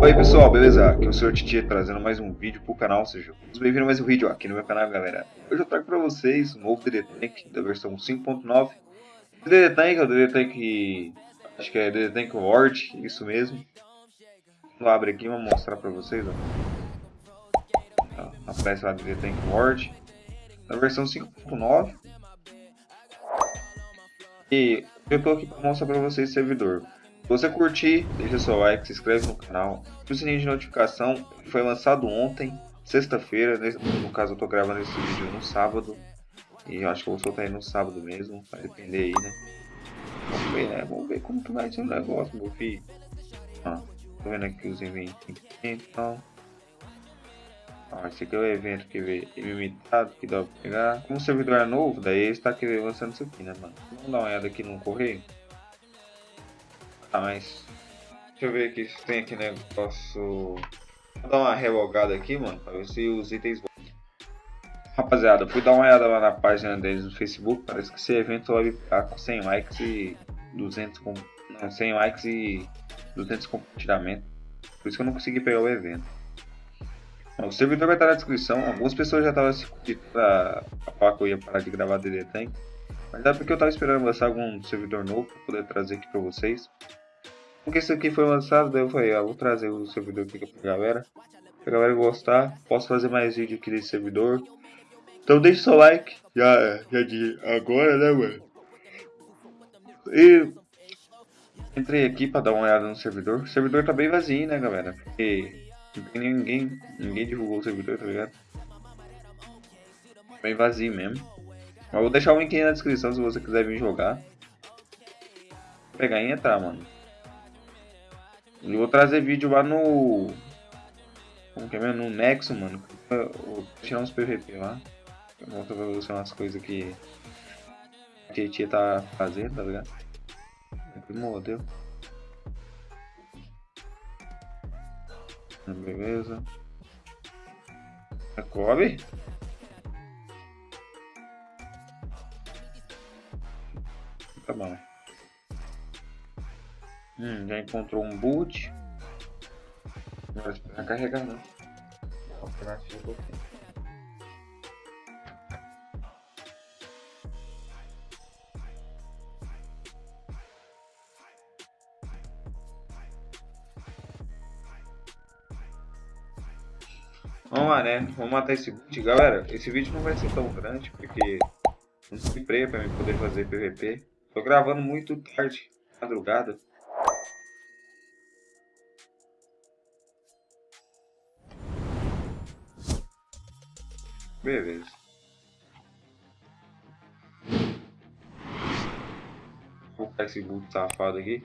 Oi pessoal, beleza? Aqui é o Sr. Titi trazendo mais um vídeo pro canal, seja bem-vindos a mais um vídeo aqui no meu canal, galera. Hoje eu trago pra vocês um novo DD Tank da versão 5.9. DD Tank é o DD Tank, acho que é DD Tank Ward, isso mesmo. Vou abrir aqui e vou mostrar pra vocês, ó. Aparece lá DD Tank Ward, da versão 5.9. E eu tô aqui pra mostrar pra vocês servidor. Se você curtir, deixa seu like, se inscreve no canal, o sininho de notificação. Foi lançado ontem, sexta-feira, no caso eu tô gravando esse vídeo no sábado. E eu acho que eu vou soltar aí no sábado mesmo, vai depender aí, né? Vamos ver, né? Vamos ver como que vai ser o negócio, meu filho. Ó, tô vendo aqui os eventos então. Ó, esse aqui é o evento que vê ilimitado, que dá pra pegar. Como o servidor é novo, daí ele está querendo lançando isso aqui, né, mano? Vamos dar uma olhada aqui no correio. Ah, mas... Deixa eu ver aqui se tem aqui negócio... Vou dar uma revogada aqui, mano, pra ver se os itens. Rapaziada, fui dar uma olhada lá na página deles no Facebook, parece que esse evento vai ficar com 100 likes e 200... Com... Não, 100 likes e 200 compartilhamentos. Por isso que eu não consegui pegar o evento. O servidor vai estar na descrição. Algumas pessoas já estavam se pra, pra falar que eu ia parar de gravar DD Tank. Mas é porque eu estava esperando lançar algum servidor novo para poder trazer aqui para vocês. Porque esse aqui foi lançado, daí eu falei, ah, vou trazer o servidor aqui pra galera. Se a galera gostar, posso fazer mais vídeo aqui desse servidor. Então deixe seu like, já, já de agora, né, mano? E entrei aqui para dar uma olhada no servidor. O servidor tá bem vazio, né, galera? Porque ninguém, ninguém divulgou o servidor, tá ligado? Bem vazio mesmo. Mas vou deixar o link aí na descrição se você quiser vir jogar. Vou pegar e entrar, mano. Eu vou trazer vídeo lá no. Como que é mesmo? No Nexo, mano. vou tirar uns PVP lá. Eu mostro pra você umas coisas que a Tietia tá fazendo, tá ligado? Aqui modelo. Beleza. É Kobe? Tá bom. Hum, já encontrou um boot. Agora esperar carregar não. Alternativa aqui. Vamos lá, né? Vamos matar esse boot. Galera, esse vídeo não vai ser tão grande, porque não se freia pra mim poder fazer PVP. Tô gravando muito tarde, madrugada. Beleza. Vou colocar esse boot safado aqui.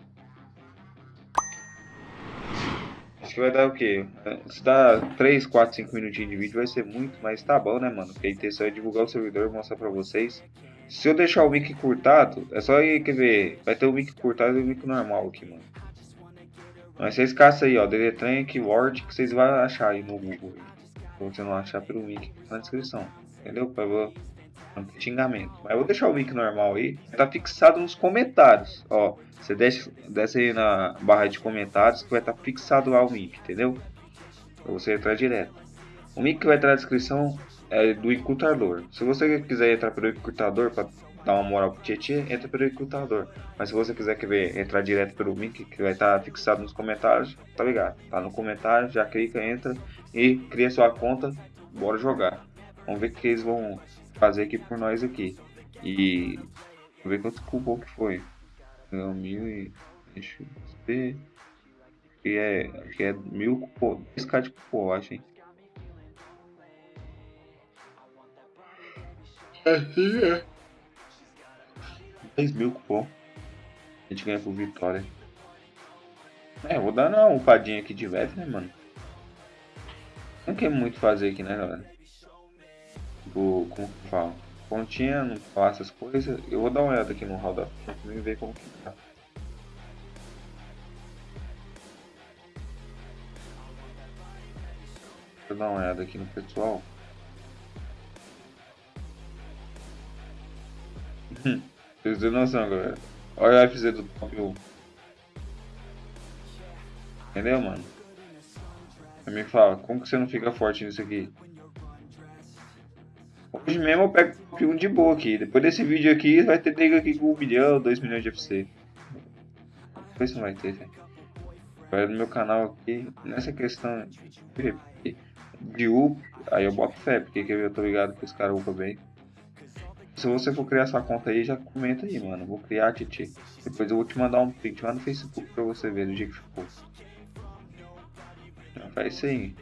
Acho que vai dar o quê? Se dá 3, 4, 5 minutinhos de vídeo vai ser muito, mas tá bom né mano? Porque a intenção é divulgar o servidor e mostrar pra vocês. Se eu deixar o mic curtado, é só aí, quer ver, vai ter o mic curtado e o mic normal aqui, mano. Mas vocês caçam aí, ó, DD Trank, Word, que vocês vão achar aí no Google você não achar pelo link na descrição. Entendeu? Pra xingamento. Mas eu vou deixar o link normal aí. Tá fixado nos comentários. Ó, você desce, desce aí na barra de comentários que vai estar tá fixado lá o link, entendeu? Pra você entrar direto. O link que vai estar na descrição é do encurtador. Se você quiser entrar pelo encurtador para dar uma moral pro Tietê, entra pelo encurtador. Mas se você quiser querer entrar direto pelo link que vai estar fixado nos comentários, tá ligado? Tá no comentário, já clica, entra e cria sua conta, bora jogar. Vamos ver o que eles vão fazer aqui por nós aqui. E ver quanto cupom que foi. Mil e. Deixa eu ver. Que é, que é mil cupom. 10k de cupom, eu acho, hein? Assim é. 10 mil cupom. A gente ganha por vitória. É, vou dar uma upadinha aqui de vez, né, mano? Não quer muito fazer aqui, né, galera? Tipo, como que eu falo? Pontinha, não falar essas coisas. Eu vou dar uma olhada aqui no hall da frente e ver como que tá. Eu dar uma olhada aqui no pessoal. Vocês têm noção, galera. Olha o FZ do top 1. Entendeu, mano? Me fala, como que você não fica forte nisso aqui? Hoje mesmo eu pego 1 de boa aqui. Depois desse vídeo aqui, vai ter nego aqui com 1 milhão, 2 milhões de FC. Depois não vai ter, velho. Vai no meu canal aqui, nessa questão de up, aí eu boto fé, porque eu tô ligado que os caras upam bem. Se você for criar sua conta aí, já comenta aí, mano. Vou criar, Titi. Depois eu vou te mandar um print lá no Facebook pra você ver do dia que ficou. Já faz isso aí.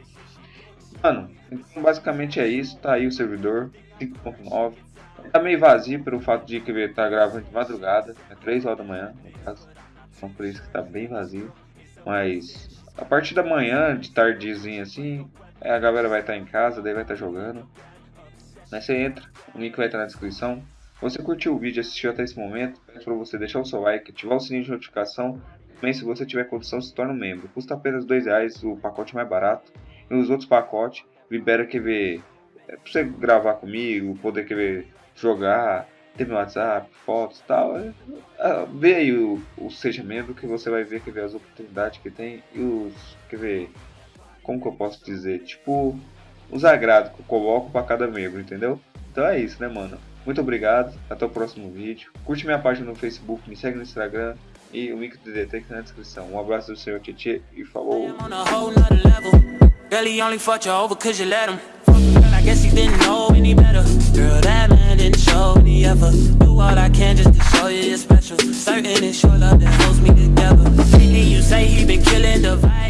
Mano, então basicamente é isso. Tá aí o servidor 5.9. Tá meio vazio pelo fato de que ele tá gravando de madrugada. É 3 horas da manhã, no caso. Então por isso que tá bem vazio. Mas a partir da manhã, de tardezinha assim, a galera vai estar tá em casa, daí vai estar tá jogando. Aí você entra, o link vai estar na descrição. Você curtiu o vídeo assistiu até esse momento, peço para você deixar o seu like, ativar o sininho de notificação. Também, se você tiver condição, se torne um membro. Custa apenas R$ reais o pacote mais barato. E os outros pacotes libera QV é, para você gravar comigo, poder QV jogar, ter meu WhatsApp, fotos e tal. É, é, vê aí o, o Seja Membro que você vai ver, que as oportunidades que tem e os. Quer ver? Como que eu posso dizer? Tipo, os agrados que eu coloco para cada membro, entendeu? Então é isso, né, mano? Muito obrigado, até o próximo vídeo. Curte minha página no Facebook, me segue no Instagram e o link do DT tá na descrição. Um abraço do senhor Tietê e falou! I guess he didn't know any better. Girl, that man didn't show any ever Do all I can just to show you you're special. Certain it's your love that holds me together. Lately you say he been killing the vibe